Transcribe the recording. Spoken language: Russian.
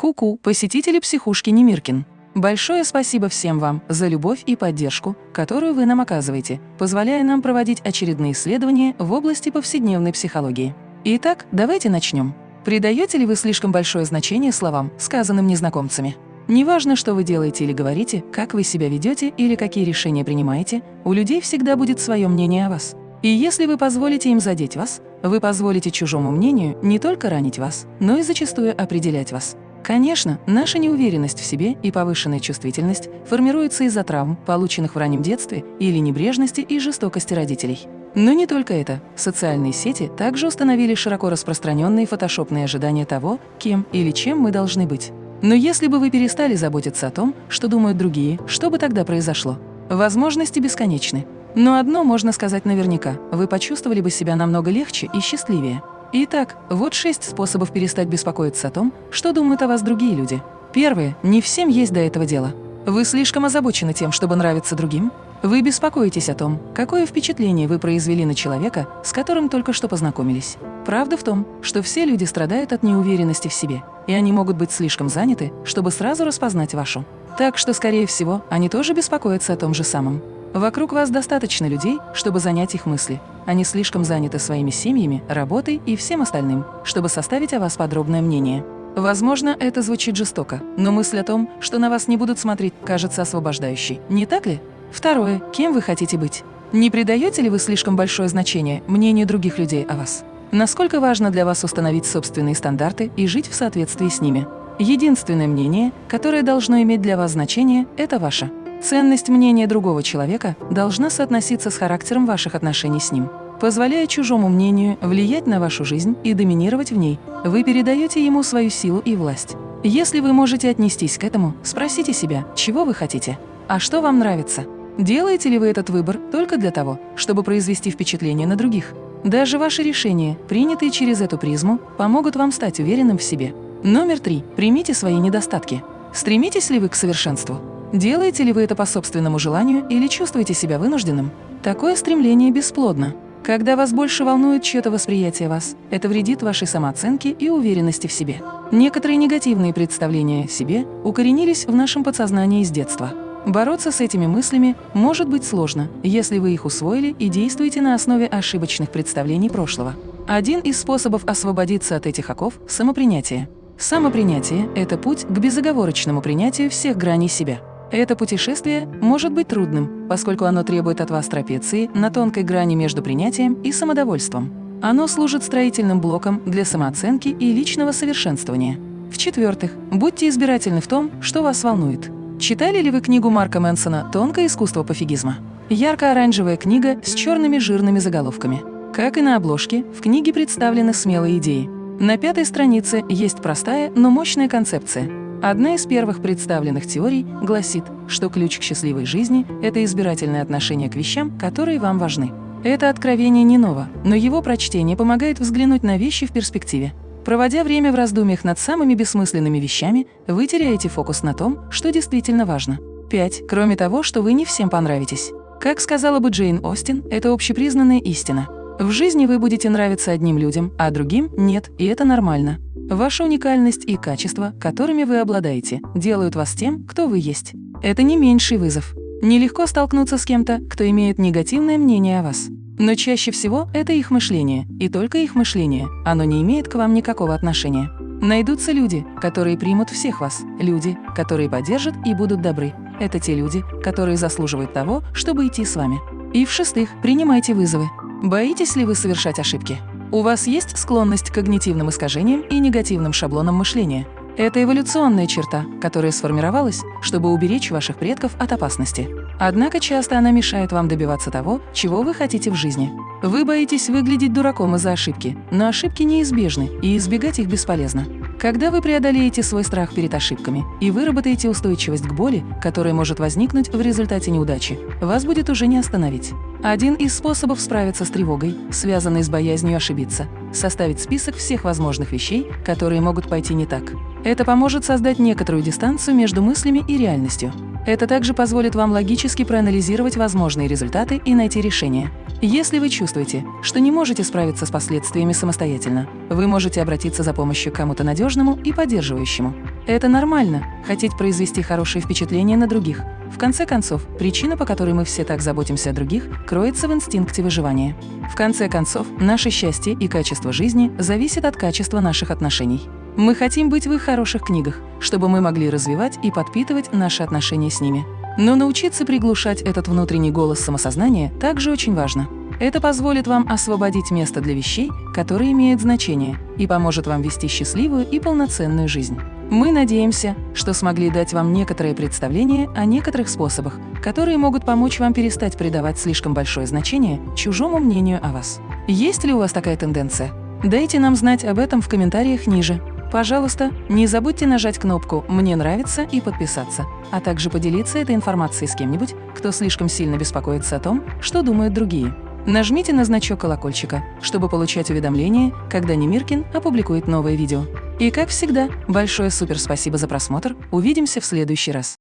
Ку-ку, посетители психушки Немиркин. Большое спасибо всем вам за любовь и поддержку, которую вы нам оказываете, позволяя нам проводить очередные исследования в области повседневной психологии. Итак, давайте начнем. Придаете ли вы слишком большое значение словам, сказанным незнакомцами? Неважно, что вы делаете или говорите, как вы себя ведете или какие решения принимаете, у людей всегда будет свое мнение о вас. И если вы позволите им задеть вас, вы позволите чужому мнению не только ранить вас, но и зачастую определять вас. Конечно, наша неуверенность в себе и повышенная чувствительность формируются из-за травм, полученных в раннем детстве, или небрежности и жестокости родителей. Но не только это. Социальные сети также установили широко распространенные фотошопные ожидания того, кем или чем мы должны быть. Но если бы вы перестали заботиться о том, что думают другие, что бы тогда произошло? Возможности бесконечны. Но одно можно сказать наверняка – вы почувствовали бы себя намного легче и счастливее. Итак, вот шесть способов перестать беспокоиться о том, что думают о вас другие люди. Первое. Не всем есть до этого дела. Вы слишком озабочены тем, чтобы нравиться другим? Вы беспокоитесь о том, какое впечатление вы произвели на человека, с которым только что познакомились. Правда в том, что все люди страдают от неуверенности в себе, и они могут быть слишком заняты, чтобы сразу распознать вашу. Так что, скорее всего, они тоже беспокоятся о том же самом. Вокруг вас достаточно людей, чтобы занять их мысли. Они слишком заняты своими семьями, работой и всем остальным, чтобы составить о вас подробное мнение. Возможно, это звучит жестоко, но мысль о том, что на вас не будут смотреть, кажется освобождающей, не так ли? Второе. Кем вы хотите быть? Не придаете ли вы слишком большое значение мнению других людей о вас? Насколько важно для вас установить собственные стандарты и жить в соответствии с ними? Единственное мнение, которое должно иметь для вас значение, это ваше. Ценность мнения другого человека должна соотноситься с характером ваших отношений с ним. Позволяя чужому мнению влиять на вашу жизнь и доминировать в ней, вы передаете ему свою силу и власть. Если вы можете отнестись к этому, спросите себя, чего вы хотите, а что вам нравится. Делаете ли вы этот выбор только для того, чтобы произвести впечатление на других? Даже ваши решения, принятые через эту призму, помогут вам стать уверенным в себе. Номер три. Примите свои недостатки. Стремитесь ли вы к совершенству? Делаете ли вы это по собственному желанию или чувствуете себя вынужденным? Такое стремление бесплодно. Когда вас больше волнует чье-то восприятие вас, это вредит вашей самооценке и уверенности в себе. Некоторые негативные представления о себе укоренились в нашем подсознании с детства. Бороться с этими мыслями может быть сложно, если вы их усвоили и действуете на основе ошибочных представлений прошлого. Один из способов освободиться от этих оков – самопринятие. Самопринятие – это путь к безоговорочному принятию всех граней себя. Это путешествие может быть трудным, поскольку оно требует от вас трапеции на тонкой грани между принятием и самодовольством. Оно служит строительным блоком для самооценки и личного совершенствования. В-четвертых, будьте избирательны в том, что вас волнует. Читали ли вы книгу Марка Мэнсона «Тонкое искусство пофигизма»? Ярко-оранжевая книга с черными жирными заголовками. Как и на обложке, в книге представлены смелые идеи. На пятой странице есть простая, но мощная концепция – Одна из первых представленных теорий гласит, что ключ к счастливой жизни – это избирательное отношение к вещам, которые вам важны. Это откровение не ново, но его прочтение помогает взглянуть на вещи в перспективе. Проводя время в раздумьях над самыми бессмысленными вещами, вы теряете фокус на том, что действительно важно. 5. Кроме того, что вы не всем понравитесь. Как сказала бы Джейн Остин, это общепризнанная истина. В жизни вы будете нравиться одним людям, а другим – нет, и это нормально. Ваша уникальность и качества, которыми вы обладаете, делают вас тем, кто вы есть. Это не меньший вызов. Нелегко столкнуться с кем-то, кто имеет негативное мнение о вас. Но чаще всего это их мышление, и только их мышление, оно не имеет к вам никакого отношения. Найдутся люди, которые примут всех вас, люди, которые поддержат и будут добры. Это те люди, которые заслуживают того, чтобы идти с вами. И в-шестых, принимайте вызовы. Боитесь ли вы совершать ошибки? У вас есть склонность к когнитивным искажениям и негативным шаблонам мышления. Это эволюционная черта, которая сформировалась, чтобы уберечь ваших предков от опасности. Однако часто она мешает вам добиваться того, чего вы хотите в жизни. Вы боитесь выглядеть дураком из-за ошибки, но ошибки неизбежны, и избегать их бесполезно. Когда вы преодолеете свой страх перед ошибками и выработаете устойчивость к боли, которая может возникнуть в результате неудачи, вас будет уже не остановить. Один из способов справиться с тревогой, связанной с боязнью ошибиться – составить список всех возможных вещей, которые могут пойти не так. Это поможет создать некоторую дистанцию между мыслями и реальностью. Это также позволит вам логически проанализировать возможные результаты и найти решение. Если вы чувствуете, что не можете справиться с последствиями самостоятельно, вы можете обратиться за помощью к кому-то надежному и поддерживающему. Это нормально – хотеть произвести хорошее впечатление на других. В конце концов, причина, по которой мы все так заботимся о других, кроется в инстинкте выживания. В конце концов, наше счастье и качество жизни зависит от качества наших отношений. Мы хотим быть в их хороших книгах, чтобы мы могли развивать и подпитывать наши отношения с ними. Но научиться приглушать этот внутренний голос самосознания также очень важно. Это позволит вам освободить место для вещей, которые имеют значение, и поможет вам вести счастливую и полноценную жизнь. Мы надеемся, что смогли дать вам некоторое представление о некоторых способах, которые могут помочь вам перестать придавать слишком большое значение чужому мнению о вас. Есть ли у вас такая тенденция? Дайте нам знать об этом в комментариях ниже. Пожалуйста, не забудьте нажать кнопку «Мне нравится» и подписаться, а также поделиться этой информацией с кем-нибудь, кто слишком сильно беспокоится о том, что думают другие. Нажмите на значок колокольчика, чтобы получать уведомления, когда Немиркин опубликует новое видео. И как всегда, большое супер спасибо за просмотр, увидимся в следующий раз.